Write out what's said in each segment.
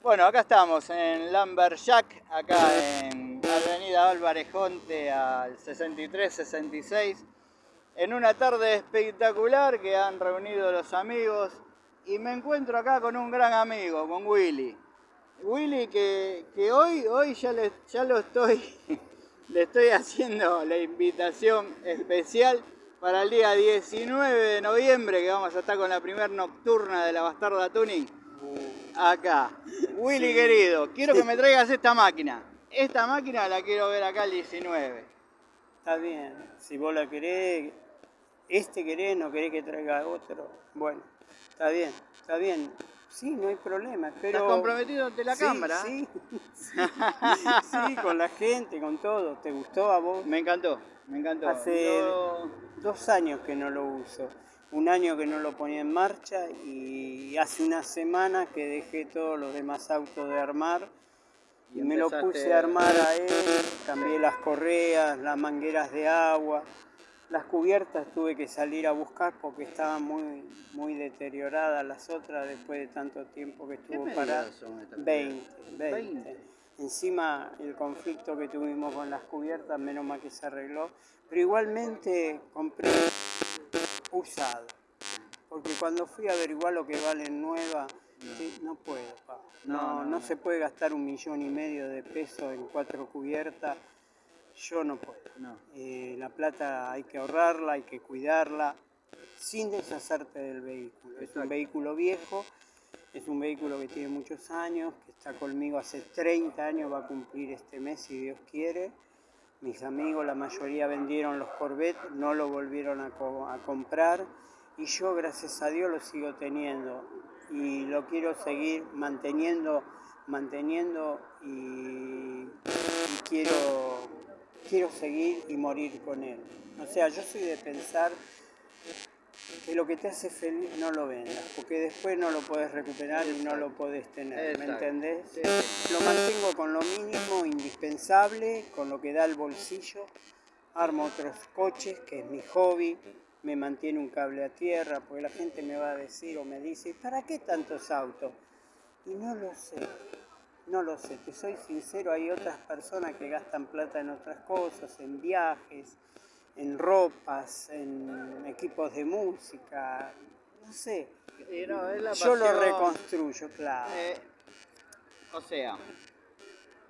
Bueno, acá estamos en Lamberjack, acá en Avenida Álvarez Jonte al 63-66, en una tarde espectacular que han reunido los amigos y me encuentro acá con un gran amigo, con Willy. Willy que, hoy, hoy ya, le, ya lo estoy, le estoy haciendo la invitación especial para el día 19 de noviembre que vamos a estar con la primer nocturna de la Bastarda Tuning acá. Willy querido, quiero que me traigas esta máquina. Esta máquina la quiero ver acá el 19. Está bien, si vos la querés, este querés, no querés que traiga otro. Bueno, está bien, está bien. Sí, no hay problema. Pero... ¿Estás comprometido ante la cámara? Sí, sí, con la gente, con todo. ¿Te gustó a vos? Me encantó, me encantó. Hace dos años que no lo uso un año que no lo ponía en marcha y hace una semana que dejé todos los demás autos de armar. Y me lo puse a armar a él, cambié las correas, las mangueras de agua, las cubiertas tuve que salir a buscar porque estaban muy, muy deterioradas las otras después de tanto tiempo que estuvo parada. 20, 20. Encima el conflicto que tuvimos con las cubiertas, menos mal que se arregló, pero igualmente compré usado. Porque cuando fui a averiguar lo que valen nuevas, no. puedo, No, no, se puede gastar un millón y medio de pesos en cuatro cubiertas. Yo no puedo. Eh, la plata hay que ahorrarla, hay que cuidarla, sin deshacerte del vehículo. Es un vehículo viejo, es un vehículo que tiene muchos años, que está conmigo hace 30 años, va a cumplir este mes si Dios quiere mis amigos, la mayoría vendieron los Corvette, no lo volvieron a, comprar y yo gracias a Dios lo sigo teniendo y lo quiero seguir manteniendo, manteniendo y, quiero, quiero seguir y morir con él. O sea, yo soy de pensar que lo que te hace feliz no lo vendas, porque después no lo puedes recuperar y no lo puedes tener, ¿me entendés? Lo mantengo con lo mínimo, indispensable, con lo que da el bolsillo, armo otros coches, que es mi hobby, me mantiene un cable a tierra, porque la gente me va a decir o me dice, ¿para qué tantos autos? Y no lo sé, no lo sé, te soy sincero, hay otras personas que gastan plata en otras cosas, en viajes, en ropas, en equipos de música, no sé. Yo lo reconstruyo, claro. Eh, o sea,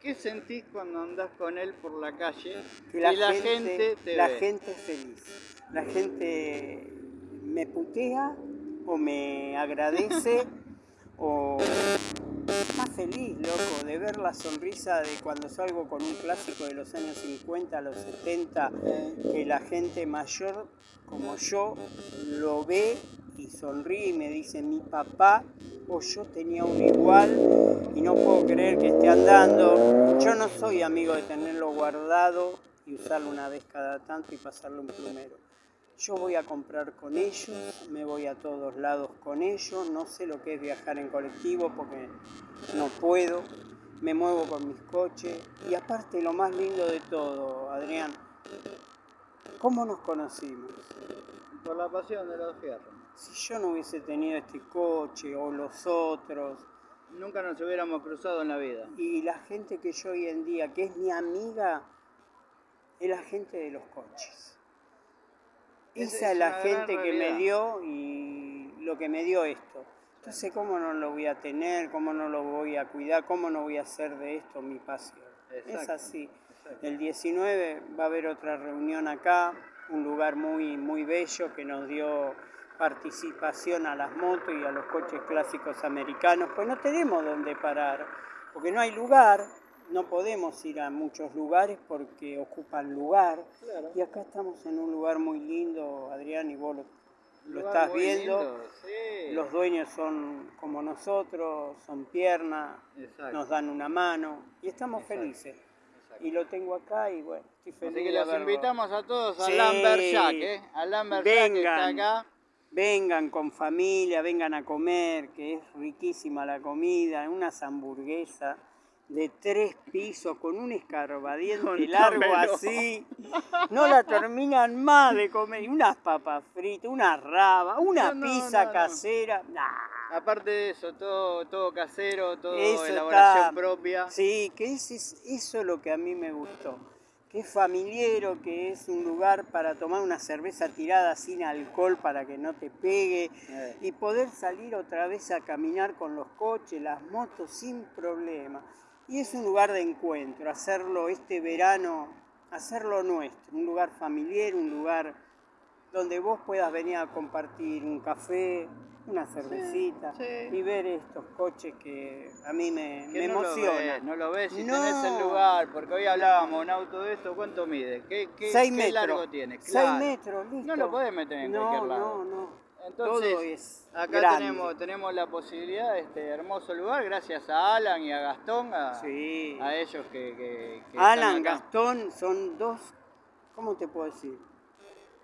¿qué sentís cuando andás con él por la calle que la, y la gente, te La gente es feliz. La gente me putea o me agradece o más feliz, loco, de ver la sonrisa de cuando salgo con un clásico de los años 50, los 70, que la gente mayor como yo lo ve y sonríe y me dice mi papá o yo tenía un igual y no puedo creer que esté andando. Yo no soy amigo de tenerlo guardado y usarlo una vez cada tanto y pasarlo un plumero. Yo voy a comprar con ellos, me voy a todos lados con ellos, no sé lo que es viajar en colectivo porque no puedo, me muevo con mis coches y aparte lo más lindo de todo, Adrián, ¿cómo nos conocimos? Por la pasión de los fierros. Si yo no hubiese tenido este coche o los otros, nunca nos hubiéramos cruzado en la vida. Y la gente que yo hoy en día, que es mi amiga, es la gente de los coches. Esa es, la gente que me dio y lo que me dio esto. Entonces, ¿cómo no lo voy a tener? ¿Cómo no lo voy a cuidar? ¿Cómo no voy a hacer de esto mi pasión? Es así. El 19 va a haber otra reunión acá, un lugar muy, muy bello que nos dio participación a las motos y a los coches clásicos americanos, pues no tenemos dónde parar, porque no hay lugar, no podemos ir a muchos lugares porque ocupan lugar. Y acá estamos en un lugar muy lindo, Adrián, y vos lo, estás viendo. Los dueños son como nosotros, son piernas, nos dan una mano y estamos felices. Y lo tengo acá y bueno, estoy feliz. Así que los invitamos a todos a Lambert Jack, ¿eh? A Lambert Jack que está acá. Vengan con familia, vengan a comer, que es riquísima la comida, unas hamburguesas de tres pisos con un escarbadiente largo así. No la terminan más de comer. Unas papas fritas, una raba, una pizza casera. Aparte de eso, todo, todo casero, todo Eso elaboración está- propia. Sí, que es, es- eso es lo que a mí me gustó. Que es familiero, que es un lugar para tomar una cerveza tirada sin alcohol para que no te pegue Eh. y poder salir otra vez a caminar con los coches, las motos sin problema. Y es un lugar de encuentro, hacerlo este verano, hacerlo nuestro, un lugar familiar, un lugar donde vos puedas venir a compartir un café, una cervecita sí. y ver estos coches que a mí me, me no Lo ves, emocionan. no lo ves si No. tenés el lugar, porque hoy hablábamos, un auto de esto, ¿cuánto mide? ¿Qué, qué, Seis qué metros. largo tiene? Seis Claro. metros, listo. No lo podés meter en no, cualquier lado. No, no, Entonces, Todo es acá grande. tenemos, tenemos la posibilidad de este hermoso lugar, gracias a Alan y a Gastón, a, Sí. a ellos que, que- que Alan, están acá. Gastón son dos, ¿cómo te puedo decir?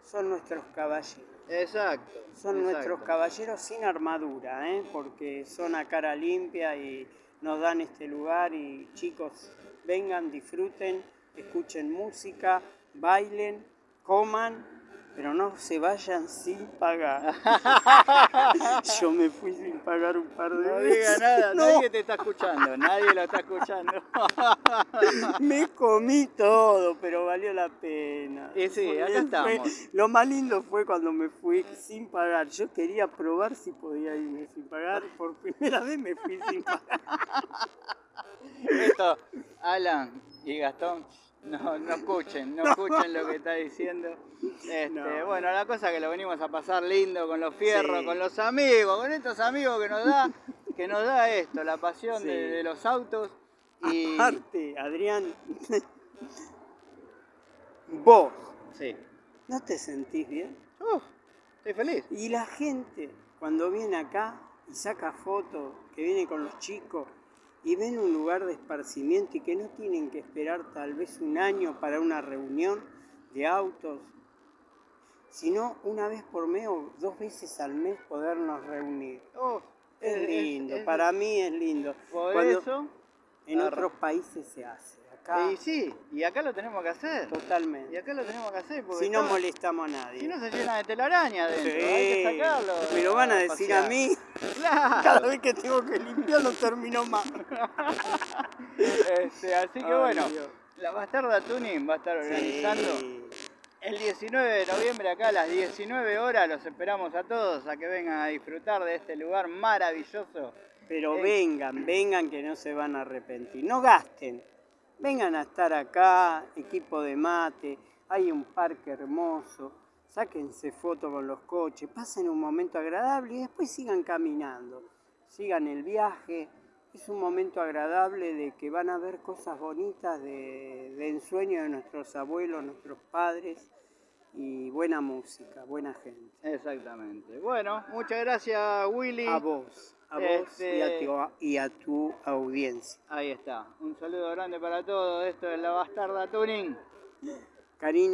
Son nuestros caballeros. Exacto. Son exacto. nuestros caballeros sin armadura, ¿eh? porque son a cara limpia y nos dan este lugar y chicos, vengan, disfruten, escuchen música, bailen, coman, pero no se vayan sin pagar. Yo me fui sin pagar un par de No veces. diga nada, No, nadie te está escuchando, nadie lo está escuchando. me comí todo, pero valió la pena. Y sí, Porque acá estamos. lo más lindo fue cuando me fui sin pagar. Yo quería probar si podía irme sin pagar. Por primera vez me fui sin pagar. Esto, Alan y Gastón, no, no escuchen, no escuchen lo que está diciendo. Este, No. Bueno, la cosa que lo venimos a pasar lindo con los fierros, Sí. con los amigos, con estos amigos que nos da, que nos da esto, la pasión Sí. de, de los autos. Y Aparte, Adrián, vos, sí. ¿no te sentís bien? Uf, estoy feliz. Y la gente, cuando viene acá y saca fotos, que viene con los chicos y ven un lugar de esparcimiento y que no tienen que esperar tal vez un año para una reunión de autos, sino una vez por mes o dos veces al mes podernos reunir. Uf, Es es- lindo, es- para mí es lindo. Por Cuando eso. en otros países se hace, acá Y sí, y acá lo tenemos que hacer. Y totalmente. acá lo tenemos que hacer porque Si no molestamos a nadie. si no se llena de telaraña adentro, Sí, hay que sacarlo. me lo van a decir pasear. a mí. Claro. Cada vez que tengo que limpiarlo termino mal. Este, así que Ay, bueno, Dios. la Bastarda Tuning va a estar organizando Sí. el 19 de noviembre acá a las 19 horas. Los esperamos a todos a que vengan a disfrutar de este lugar maravilloso. Pero Eh. vengan, vengan que no se van a arrepentir. No gasten. Vengan a estar acá, equipo de mate, hay un parque hermoso. Sáquense fotos con los coches, pasen un momento agradable y después sigan caminando. Sigan el viaje. Es un momento agradable de que van a ver cosas bonitas de, de ensueño de nuestros abuelos, nuestros padres y buena música, buena gente. Exactamente. Bueno, muchas gracias Willy. A vos, a vos y, a Este- tu, y a tu audiencia. Ahí está. Un saludo grande para todos. Esto es la Bastarda Tuning. Cariño.